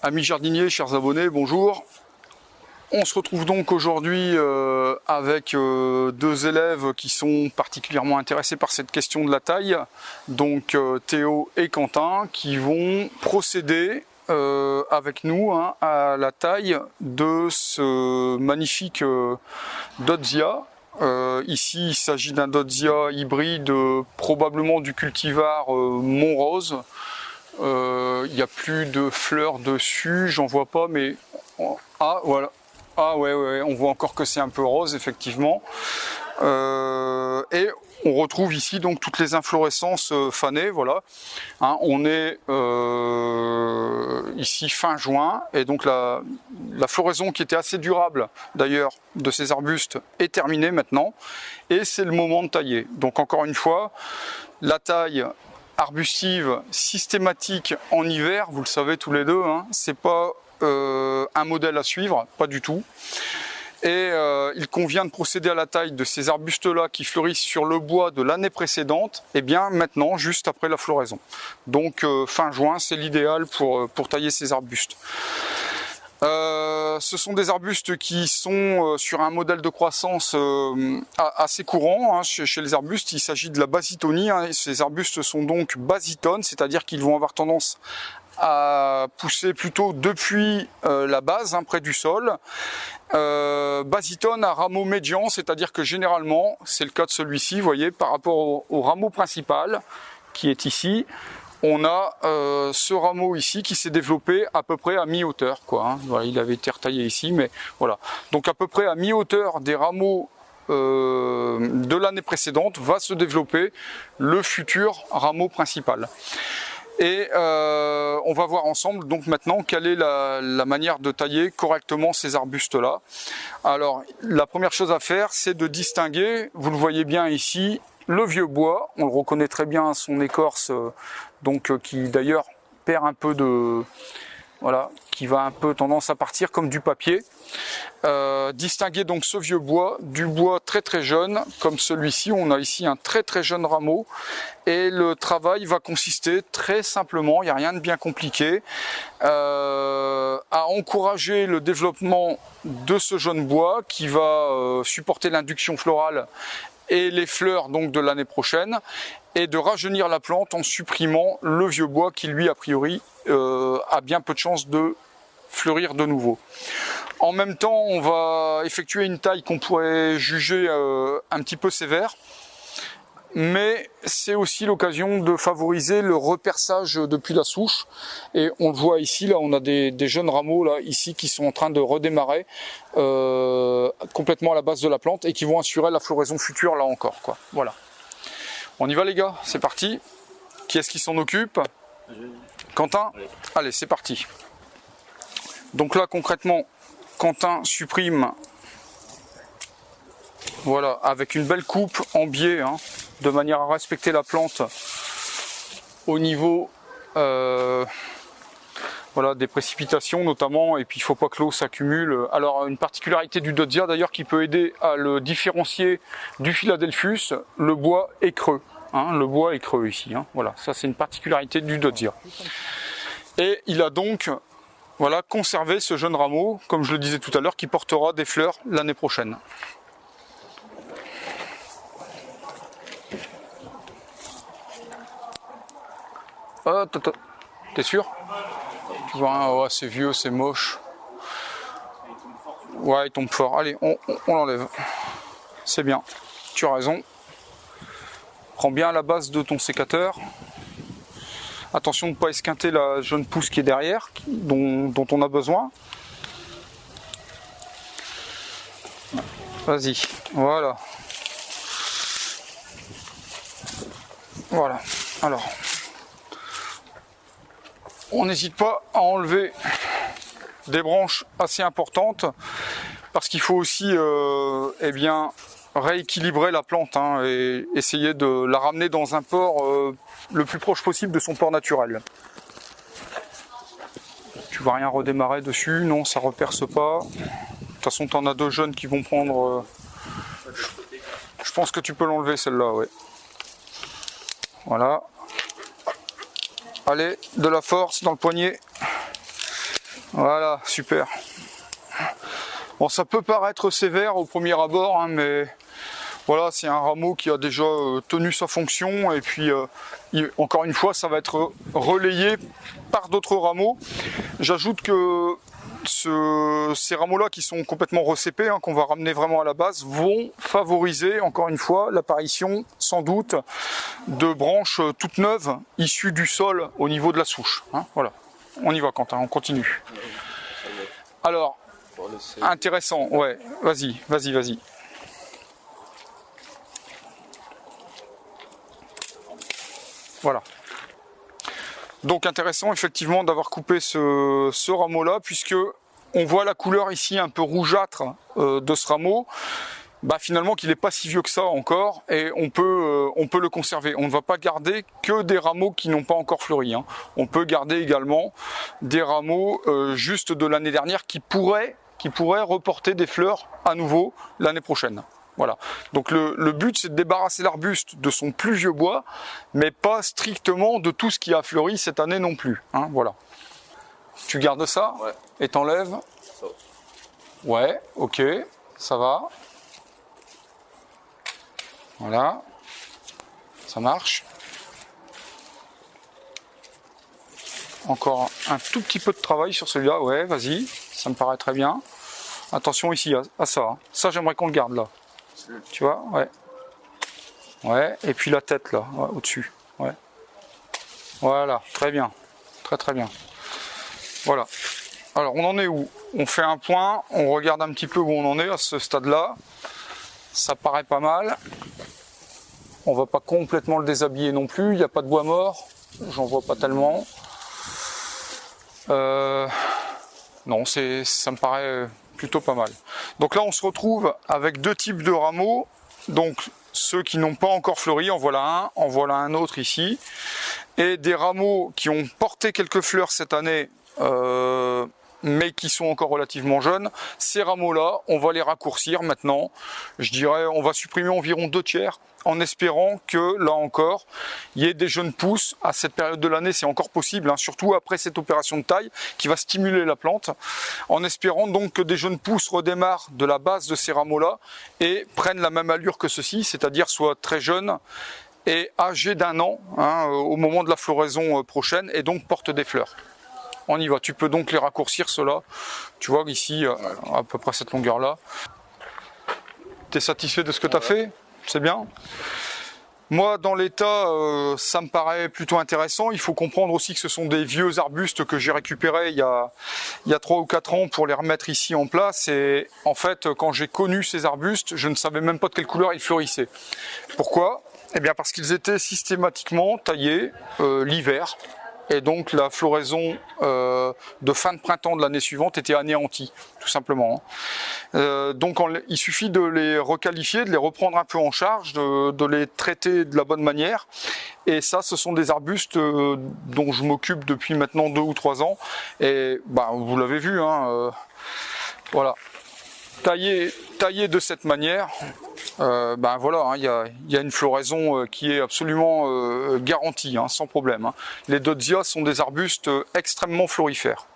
Amis jardiniers, chers abonnés, bonjour. On se retrouve donc aujourd'hui euh, avec euh, deux élèves qui sont particulièrement intéressés par cette question de la taille, donc euh, Théo et Quentin, qui vont procéder avec nous hein, à la taille de ce magnifique Dodzia. ici, il s'agit d'un Dodzia hybride, probablement du cultivar Montrose. Il n'y a plus de fleurs dessus, j'en vois pas, mais... Ah, voilà. Ah ouais, ouais, on voit encore que c'est un peu rose, effectivement. Euh, et on retrouve ici donc toutes les inflorescences euh, fanées, voilà. Hein, on est euh, ici fin juin, et donc la, la, floraison qui était assez durable d'ailleurs de ces arbustes est terminée maintenant, et c'est le moment de tailler. Donc encore une fois, la taille arbustive systématique en hiver, vous le savez tous les deux, hein, c'est pas euh, un modèle à suivre, pas du tout. Et euh, il convient de procéder à la taille de ces arbustes-là qui fleurissent sur le bois de l'année précédente, et bien maintenant, juste après la floraison. Donc euh, fin juin, c'est l'idéal pour, pour tailler ces arbustes. Ce sont des arbustes qui sont euh, sur un modèle de croissance euh, assez courant hein, chez, les arbustes. Il s'agit de la basitonie. Hein, ces arbustes sont donc basitones, c'est-à-dire qu'ils vont avoir tendance à pousser plutôt depuis la base, hein, près du sol. basitone à rameau médian, c'est-à-dire que généralement, c'est le cas de celui-ci, vous voyez, par rapport au rameau principal, qui est ici, on a euh, ce rameau ici qui s'est développé à peu près à mi-hauteur. Hein. il avait été retaillé ici, mais voilà. Donc à peu près à mi-hauteur des rameaux euh, de l'année précédente va se développer le futur rameau principal. Et euh, on va voir ensemble donc maintenant quelle est la, manière de tailler correctement ces arbustes là. Alors la première chose à faire c'est de distinguer, vous le voyez bien ici, le vieux bois, on le reconnaît très bien son écorce, euh, donc euh, qui d'ailleurs perd un peu de... Voilà, qui va un peu tendance à partir comme du papier. Euh, distinguer donc ce vieux bois du bois très très jeune, comme celui-ci. On a ici un très très jeune rameau. Et le travail va consister très simplement, il n'y a rien de bien compliqué, à encourager le développement de ce jeune bois qui va supporter l'induction florale et les fleurs donc de l'année prochaine et de rajeunir la plante en supprimant le vieux bois qui lui a priori euh, a bien peu de chances de fleurir de nouveau. En même temps on va effectuer une taille qu'on pourrait juger euh, un petit peu sévère mais c'est aussi l'occasion de favoriser le reperçage depuis la souche. Et on le voit ici là on a des, jeunes rameaux là ici qui sont en train de redémarrer euh, complètement à la base de la plante et qui vont assurer la floraison future là encore voilà. On y va les gars? C'est parti. Qui est-ce qui s'en occupe? Quentin? Allez c'est parti. Donc là concrètement Quentin supprime voilà avec une belle coupe en biais hein, de manière à respecter la plante au niveau euh, voilà, des précipitations notamment, et puis il ne faut pas que l'eau s'accumule. Alors une particularité du Dodzia d'ailleurs qui peut aider à le différencier du Philadelphus, le bois est creux. Hein, le bois est creux ici, hein. voilà, ça c'est une particularité du Dodzia. Et il a donc voilà, conservé ce jeune rameau, comme je le disais tout à l'heure, qui portera des fleurs l'année prochaine. Oh, t'es sûr? Tu vois, hein, c'est vieux, c'est moche. Ouais, il tombe fort. Allez, on, l'enlève. C'est bien. Tu as raison. Prends bien la base de ton sécateur. Attention de ne pas esquinter la jeune pousse qui est derrière, dont, dont on a besoin. Vas-y, voilà. Voilà. Alors, on n'hésite pas à enlever des branches assez importantes parce qu'il faut aussi euh, eh rééquilibrer la plante hein, et essayer de la ramener dans un port euh, le plus proche possible de son port naturel. Tu vas rien redémarrer dessus, non ça reperce pas. De toute façon tu en as deux jeunes qui vont prendre... Euh, je pense que tu peux l'enlever celle-là, ouais. Voilà. Allez, de la force dans le poignet. Voilà, super. Bon, ça peut paraître sévère au premier abord, hein, mais voilà, c'est un rameau qui a déjà euh, tenu sa fonction et puis euh, encore une fois, ça va être relayé par d'autres rameaux. J'ajoute que ces rameaux-là qui sont complètement recépés, hein, qu'on va ramener vraiment à la base, vont favoriser, encore une fois, l'apparition, sans doute, de branches toutes neuves issues du sol au niveau de la souche. Hein. voilà. On y va, Quentin, on continue. Alors, intéressant, ouais, vas-y, vas-y, vas-y. Voilà. Donc intéressant effectivement d'avoir coupé ce, rameau là puisque on voit la couleur ici un peu rougeâtre euh, de ce rameau. Bah, finalement qu'il n'est pas si vieux que ça encore et on peut, euh, on peut le conserver. On ne va pas garder que des rameaux qui n'ont pas encore fleuri. Hein. On peut garder également des rameaux euh, juste de l'année dernière qui pourraient, qui pourraient reporter des fleurs à nouveau l'année prochaine. Voilà. Donc le, but c'est de débarrasser l'arbuste de son plus vieux bois, mais pas strictement de tout ce qui a fleuri cette année non plus. Hein, voilà. Tu gardes ça ouais. et t'enlèves Ouais, ok, ça va. Voilà, ça marche. Encore un tout petit peu de travail sur celui-là, ouais, vas-y, ça me paraît très bien. Attention ici à, ça, hein. ça j'aimerais qu'on le garde là. Tu vois, ouais. Ouais, et puis la tête là, au-dessus. Ouais. Voilà, très bien. Très très bien. Voilà. Alors on en est où? On fait un point, on regarde un petit peu où on en est à ce stade-là. Ça paraît pas mal. On va pas complètement le déshabiller non plus, il n'y a pas de bois mort, j'en vois pas tellement. Euh, non, c'est, ça me paraît plutôt pas mal. Donc là, on se retrouve avec deux types de rameaux. Donc ceux qui n'ont pas encore fleuri, en voilà un, en voilà un autre ici. Et des rameaux qui ont porté quelques fleurs cette année, euh, mais qui sont encore relativement jeunes. Ces rameaux-là, on va les raccourcir maintenant. Je dirais, on va supprimer environ deux tiers en espérant que, là encore, il y ait des jeunes pousses. À cette période de l'année, c'est encore possible, hein, surtout après cette opération de taille qui va stimuler la plante, en espérant donc que des jeunes pousses redémarrent de la base de ces rameaux-là et prennent la même allure que ceci, c'est-à-dire soient très jeunes et âgés d'un an hein, au moment de la floraison euh, prochaine et donc portent des fleurs. On y va, tu peux donc les raccourcir cela. Tu vois ici, euh, à peu près cette longueur-là. Tu es satisfait de ce que tu as fait? C'est bien. Moi, dans l'état, euh, ça me paraît plutôt intéressant. Il faut comprendre aussi que ce sont des vieux arbustes que j'ai récupérés il y a il y a trois ou quatre ans pour les remettre ici en place. Et en fait, quand j'ai connu ces arbustes, je ne savais même pas de quelle couleur ils fleurissaient. Pourquoi? Eh bien, parce qu'ils étaient systématiquement taillés euh, l'hiver et donc la floraison euh, de fin de printemps de l'année suivante était anéantie, tout simplement. Euh, donc il suffit de les requalifier, de les reprendre un peu en charge, de, les traiter de la bonne manière. Et ça, ce sont des arbustes euh, dont je m'occupe depuis maintenant deux ou trois ans. Et bah, vous l'avez vu, hein, voilà, taillé, de cette manière, euh, ben voilà, hein, il y, a, une floraison euh, qui est absolument euh, garantie, hein, sans problème. Hein. Les Dodzia sont des arbustes extrêmement florifères.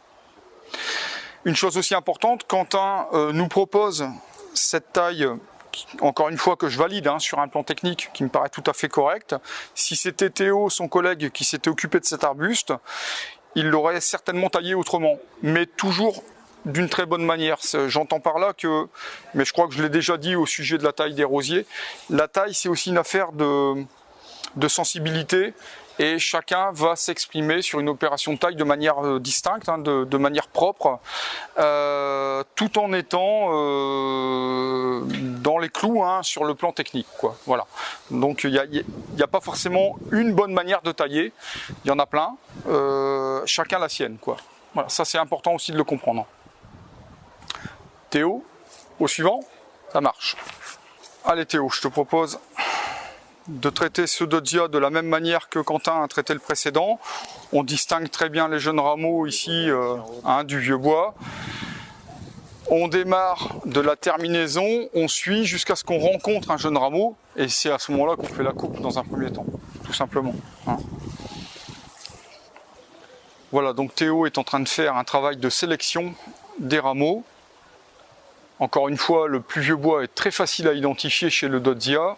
Une chose aussi importante, Quentin nous propose cette taille, encore une fois que je valide sur un plan technique qui me paraît tout à fait correct. Si c'était Théo, son collègue, qui s'était occupé de cet arbuste, il l'aurait certainement taillé autrement, mais toujours d'une très bonne manière. J'entends par là que, mais je crois que je l'ai déjà dit au sujet de la taille des rosiers, la taille c'est aussi une affaire de, sensibilité et chacun va s'exprimer sur une opération de taille de manière euh, distincte, hein, de, manière propre, euh, tout en étant euh, dans les clous hein, sur le plan technique. Donc il n'y a, pas forcément une bonne manière de tailler, il y en a plein, chacun la sienne. Ça c'est important aussi de le comprendre. Théo, au suivant, ça marche. Allez Théo, je te propose de traiter ce dodia de la même manière que Quentin a traité le précédent. On distingue très bien les jeunes rameaux ici euh, hein, du vieux bois. On démarre de la terminaison, on suit jusqu'à ce qu'on rencontre un jeune rameau et c'est à ce moment-là qu'on fait la coupe dans un premier temps, tout simplement. Hein. Voilà, donc Théo est en train de faire un travail de sélection des rameaux. Encore une fois, le plus vieux bois est très facile à identifier chez le Dodzia.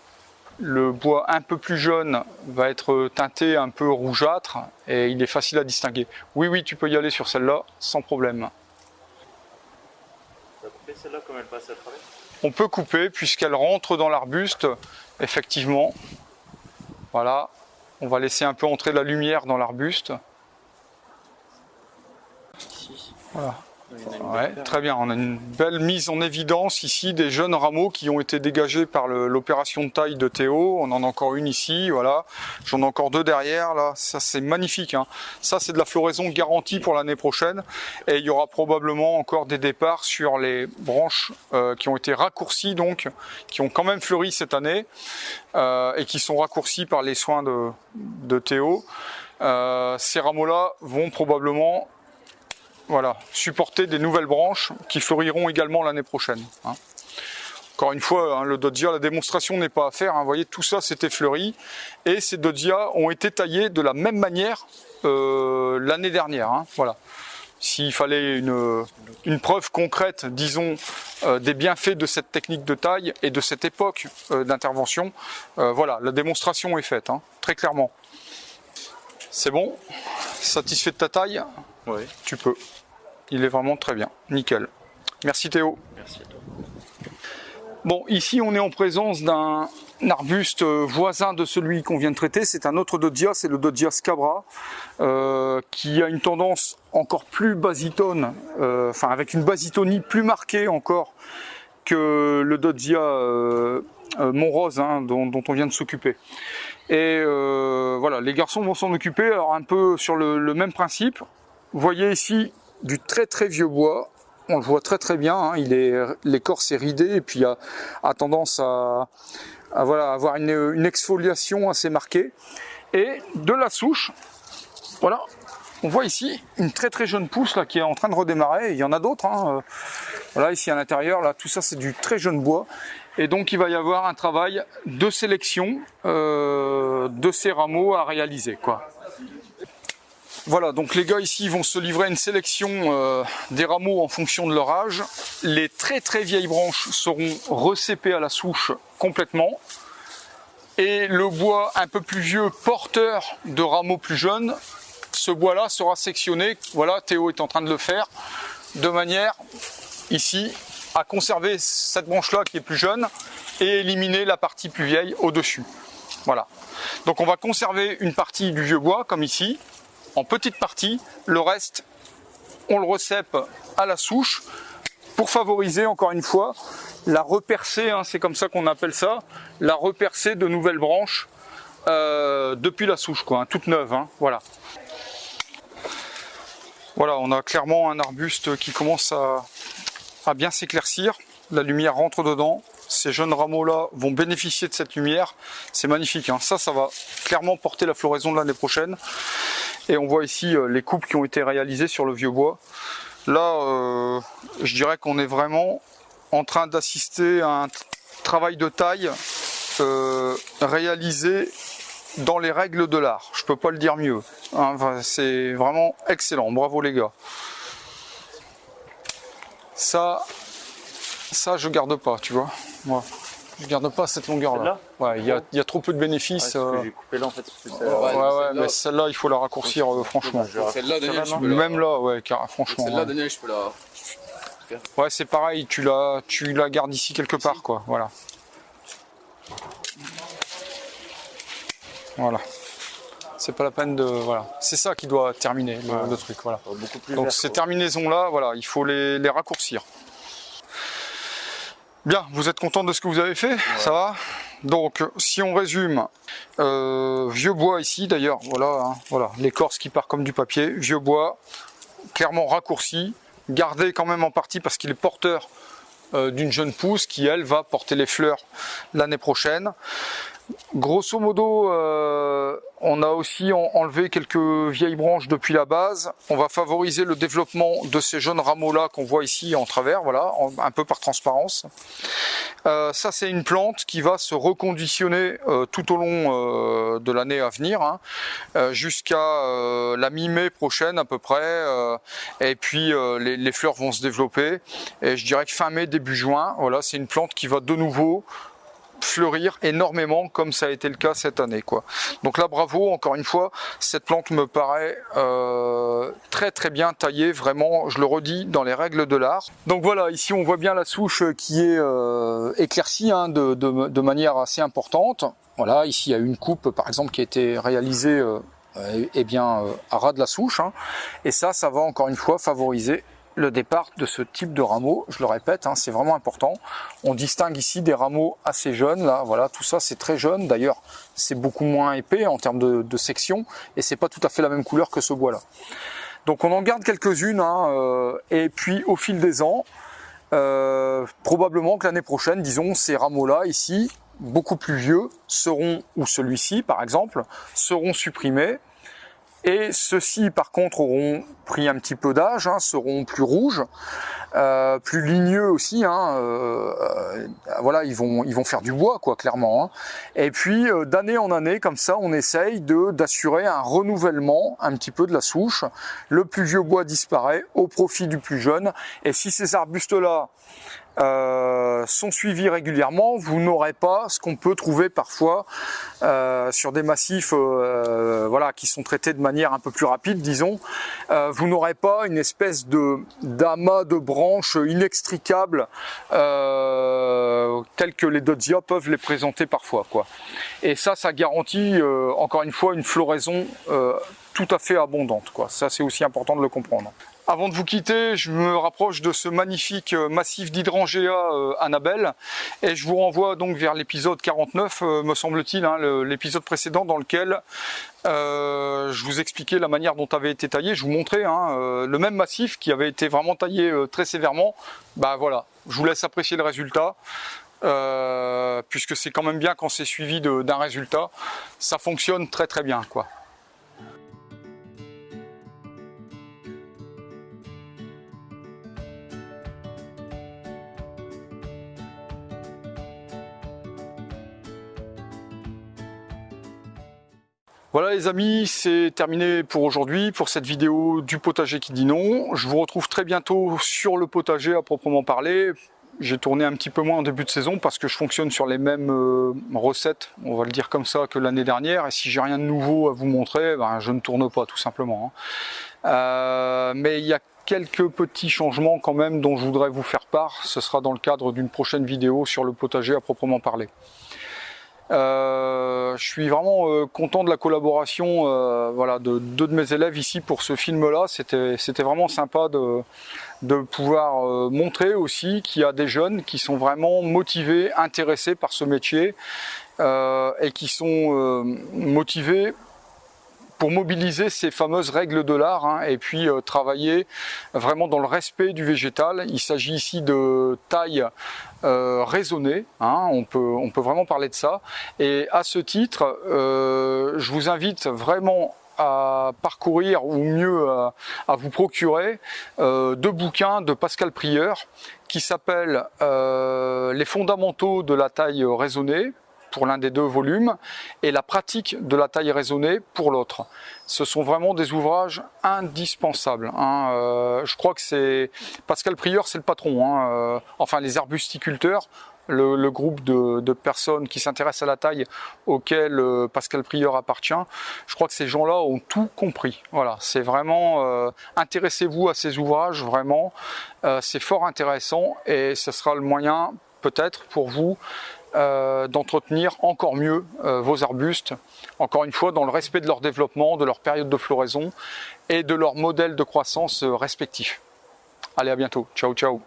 Le bois un peu plus jeune va être teinté un peu rougeâtre et il est facile à distinguer. Oui, oui, tu peux y aller sur celle-là sans problème. On peut couper puisqu'elle rentre dans l'arbuste, effectivement. Voilà, on va laisser un peu entrer la lumière dans l'arbuste. Voilà. Très bien, on a une belle mise en évidence ici des jeunes rameaux qui ont été dégagés par l'opération de taille de Théo. On en a encore une ici, voilà. J'en ai encore deux derrière, là. Ça, c'est magnifique. Hein. Ça, c'est de la floraison garantie pour l'année prochaine. Et il y aura probablement encore des départs sur les branches euh, qui ont été raccourcies, donc, qui ont quand même fleuri cette année euh, et qui sont raccourcies par les soins de, de Théo. Euh, ces rameaux-là vont probablement voilà, supporter des nouvelles branches qui fleuriront également l'année prochaine. Hein. Encore une fois, hein, le Dodia, la démonstration n'est pas à faire. Hein. Voyez, tout ça c'était fleuri. Et ces Dodia ont été taillés de la même manière euh, l'année dernière. Voilà. S'il fallait une, une, preuve concrète, disons, euh, des bienfaits de cette technique de taille et de cette époque euh, d'intervention, voilà, la démonstration est faite, très clairement. C'est bon? Satisfait de ta taille? Oui. Tu peux. Il est vraiment très bien. Nickel. Merci Théo. Merci à toi. Bon, ici on est en présence d'un arbuste voisin de celui qu'on vient de traiter. C'est un autre Dodia, c'est le Dodia scabra, euh, qui a une tendance encore plus basitone, euh, enfin avec une basitonie plus marquée encore que le Dodia euh, Montrose hein, dont, on vient de s'occuper. Et voilà, les garçons vont s'en occuper, alors un peu sur le même principe. Vous voyez ici du très très vieux bois. On le voit très très bien, hein. il est l'écorce est ridée et puis a, tendance à, avoir une, exfoliation assez marquée. Et de la souche, voilà, on voit ici une très très jeune pousse là qui est en train de redémarrer. Il y en a d'autres. Hein. Voilà, ici à l'intérieur, là, tout ça c'est du très jeune bois. Et donc il va y avoir un travail de sélection euh, de ces rameaux à réaliser. Quoi. Voilà, donc les gars ici vont se livrer à une sélection euh, des rameaux en fonction de leur âge. Les très très vieilles branches seront recépées à la souche complètement. Et le bois un peu plus vieux, porteur de rameaux plus jeunes, ce bois-là sera sectionné, voilà, Théo est en train de le faire, de manière, ici, à conserver cette branche-là qui est plus jeune et éliminer la partie plus vieille au-dessus. Voilà. Donc on va conserver une partie du vieux bois, comme ici, en petite partie. Le reste, on le recèpe à la souche pour favoriser, encore une fois, la repercée, hein, c'est comme ça qu'on appelle ça, la repercée de nouvelles branches euh, depuis la souche, quoi, hein, toute neuve. Hein, voilà. Voilà, on a clairement un arbuste qui commence à, à bien s'éclaircir. La lumière rentre dedans. Ces jeunes rameaux-là vont bénéficier de cette lumière. C'est magnifique. Hein. Ça, ça va clairement porter la floraison de l'année prochaine. Et on voit ici euh, les coupes qui ont été réalisées sur le vieux bois. Là, euh, je dirais qu'on est vraiment en train d'assister à un travail de taille euh, réalisé dans les règles de l'art. Je peux pas le dire mieux. Hein. c'est vraiment excellent. Bravo les gars. Ça, ça je garde pas, tu vois. Moi. Je garde pas cette longueur là. Ouais, il y a, y a, trop peu de bénéfices. Euh... J'ai coupé là en fait. ouais, ouais, mais celle-là, il faut la raccourcir euh, franchement. Celle-là, Daniel, je peux la... Même là, ouais, car, franchement. Celle-là, ouais. Daniel, je peux la. Ouais, c'est pareil, tu la, tu la gardes ici quelque part, quoi. Voilà. Voilà. C'est pas la peine de, voilà. C'est ça qui doit terminer le, Ouais. le truc, voilà. Beaucoup plus Donc vert, ces terminaisons là, voilà, il faut les, les raccourcir. Bien, vous êtes content de ce que vous avez fait? Ça va? Donc, si on résume, euh, vieux bois ici d'ailleurs, voilà, hein, voilà, l'écorce qui part comme du papier, vieux bois, clairement raccourci, gardé quand même en partie parce qu'il est porteur euh, d'une jeune pousse qui, elle, va porter les fleurs l'année prochaine. Grosso modo, euh, on a aussi enlevé quelques vieilles branches depuis la base. On va favoriser le développement de ces jeunes rameaux-là qu'on voit ici en travers, voilà, un peu par transparence. Euh, ça, c'est une plante qui va se reconditionner euh, tout au long de l'année à venir, hein, jusqu'à la mi-mai prochaine à peu près. et puis, les, les fleurs vont se développer. Et je dirais que fin mai, début juin, voilà, c'est une plante qui va de nouveau fleurir énormément comme ça a été le cas cette année. Quoi. Donc là, bravo, encore une fois, cette plante me paraît euh, très très bien taillée, vraiment, je le redis, dans les règles de l'art. Donc voilà, ici on voit bien la souche qui est euh, éclaircie hein, de, manière assez importante. Voilà, ici il y a une coupe par exemple qui a été réalisée euh, eh bien, à ras de la souche. Hein. Et ça, ça va encore une fois favoriser le départ de ce type de rameau, je le répète, hein, c'est vraiment important. On distingue ici des rameaux assez jeunes, là, voilà, tout ça c'est très jeune. D'ailleurs, c'est beaucoup moins épais en termes de, section, et c'est pas tout à fait la même couleur que ce bois-là. Donc on en garde quelques-unes, hein, euh, et puis au fil des ans, euh, probablement que l'année prochaine, disons, ces rameaux-là ici, beaucoup plus vieux, seront, ou celui-ci par exemple, seront supprimés et ceux-ci, par contre, auront pris un petit peu d'âge, hein, seront plus rouges, euh, plus ligneux aussi. Hein, euh, euh, voilà, ils vont, ils vont faire du bois, quoi, clairement. Hein. Et puis, d'année en année, comme ça, on essaye de d'assurer un renouvellement un petit peu de la souche. Le plus vieux bois disparaît au profit du plus jeune. Et si ces arbustes-là euh, sont suivis régulièrement, vous n'aurez pas ce qu'on peut trouver parfois euh, sur des massifs euh, voilà, qui sont traités de manière un peu plus rapide, disons. vous n'aurez pas une espèce de d'amas de branches inextricables telles que les Dodzia peuvent les présenter parfois. Quoi. Et ça, ça garantit encore une fois une floraison tout à fait abondante. Quoi. Ça, c'est aussi important de le comprendre. Avant de vous quitter, je me rapproche de ce magnifique euh, massif d'hydrangea euh, Annabelle et je vous renvoie donc vers l'épisode 49, euh, me semble-t-il, hein, l'épisode précédent dans lequel je vous expliquais la manière dont avait été taillé. Je vous montrais hein, le même massif qui avait été vraiment taillé très sévèrement. Bah voilà, je vous laisse apprécier le résultat. puisque c'est quand même bien quand c'est suivi d'un résultat, ça fonctionne très très bien quoi. Voilà les amis, c'est terminé pour aujourd'hui, pour cette vidéo du potager qui dit non. Je vous retrouve très bientôt sur le potager à proprement parler. J'ai tourné un petit peu moins en début de saison parce que je fonctionne sur les mêmes euh, recettes, on va le dire comme ça, que l'année dernière. Et si j'ai rien de nouveau à vous montrer, ben, je ne tourne pas tout simplement. Hein. Euh, mais il y a quelques petits changements quand même dont je voudrais vous faire part. Ce sera dans le cadre d'une prochaine vidéo sur le potager à proprement parler. Euh, je suis vraiment euh, content de la collaboration euh, voilà, de deux de mes élèves ici pour ce film-là. C'était vraiment sympa de, de pouvoir montrer aussi qu'il y a des jeunes qui sont vraiment motivés, intéressés par ce métier et qui sont motivés pour mobiliser ces fameuses règles de l'art hein, et puis euh, travailler vraiment dans le respect du végétal. Il s'agit ici de taille euh, raisonnée, hein, on, peut, on peut vraiment parler de ça. Et à ce titre, euh, je vous invite vraiment à parcourir ou mieux à, vous procurer deux bouquins de Pascal Prieur qui s'appellent Les fondamentaux de la taille raisonnée pour l'un des deux volumes et la pratique de la taille raisonnée pour l'autre. Ce sont vraiment des ouvrages indispensables. Hein. Euh, je crois que c'est Pascal Prieur, c'est le patron. Hein. Euh, enfin, les arbusticulteurs, le, groupe de, personnes qui s'intéressent à la taille auquel euh, Pascal Prieur appartient, je crois que ces gens-là ont tout compris. Voilà, c'est vraiment intéressez-vous à ces ouvrages, vraiment, c'est fort intéressant et ce sera le moyen peut-être pour vous euh, d'entretenir encore mieux euh, vos arbustes, encore une fois dans le respect de leur développement, de leur période de floraison et de leur modèle de croissance euh, respectif. Allez, à bientôt. Ciao, ciao.